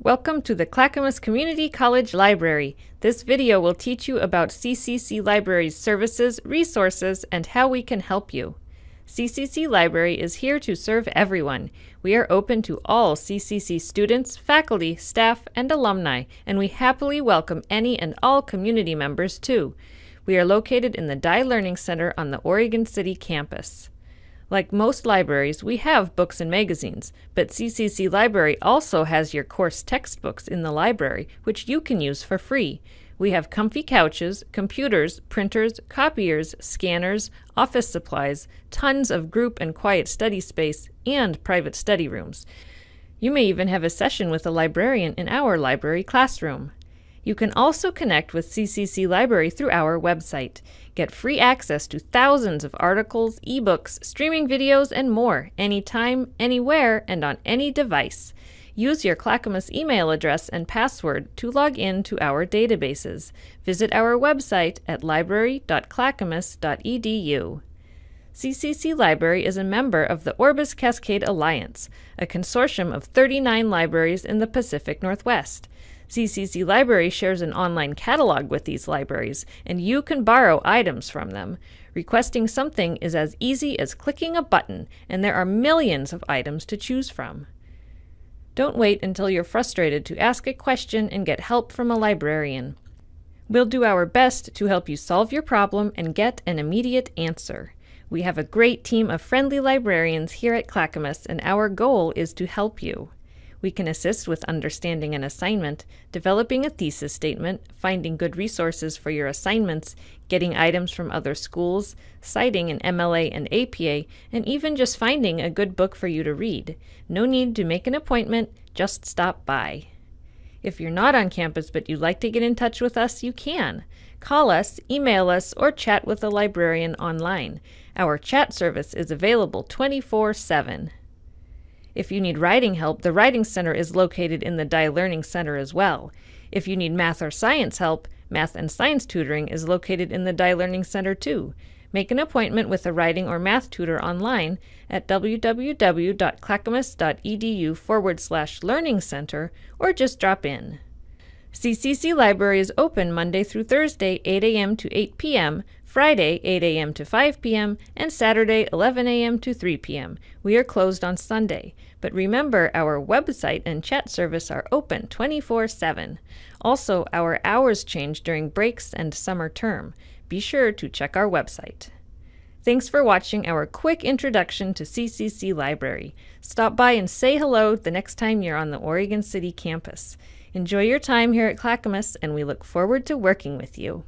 Welcome to the Clackamas Community College Library. This video will teach you about CCC Library's services, resources, and how we can help you. CCC Library is here to serve everyone. We are open to all CCC students, faculty, staff, and alumni, and we happily welcome any and all community members too. We are located in the Dye Learning Center on the Oregon City campus. Like most libraries, we have books and magazines, but CCC Library also has your course textbooks in the library, which you can use for free. We have comfy couches, computers, printers, copiers, scanners, office supplies, tons of group and quiet study space, and private study rooms. You may even have a session with a librarian in our library classroom. You can also connect with CCC Library through our website. Get free access to thousands of articles, ebooks, streaming videos, and more anytime, anywhere, and on any device. Use your Clackamas email address and password to log in to our databases. Visit our website at library.clackamas.edu. CCC Library is a member of the Orbis Cascade Alliance, a consortium of 39 libraries in the Pacific Northwest. CCC Library shares an online catalog with these libraries, and you can borrow items from them. Requesting something is as easy as clicking a button, and there are millions of items to choose from. Don't wait until you're frustrated to ask a question and get help from a librarian. We'll do our best to help you solve your problem and get an immediate answer. We have a great team of friendly librarians here at Clackamas, and our goal is to help you. We can assist with understanding an assignment, developing a thesis statement, finding good resources for your assignments, getting items from other schools, citing an MLA and APA, and even just finding a good book for you to read. No need to make an appointment, just stop by. If you're not on campus but you'd like to get in touch with us, you can. Call us, email us, or chat with a librarian online. Our chat service is available 24 7. If you need writing help, the Writing Center is located in the Dye Learning Center as well. If you need math or science help, Math and Science Tutoring is located in the Dye Learning Center too. Make an appointment with a writing or math tutor online at www.clackamas.edu forward slash learning center or just drop in. CCC Library is open Monday through Thursday, 8 a.m. to 8 p.m., Friday, 8 a.m. to 5 p.m., and Saturday, 11 a.m. to 3 p.m. We are closed on Sunday. But remember, our website and chat service are open 24 7. Also, our hours change during breaks and summer term. Be sure to check our website. Thanks for watching our quick introduction to CCC Library. Stop by and say hello the next time you're on the Oregon City campus. Enjoy your time here at Clackamas, and we look forward to working with you.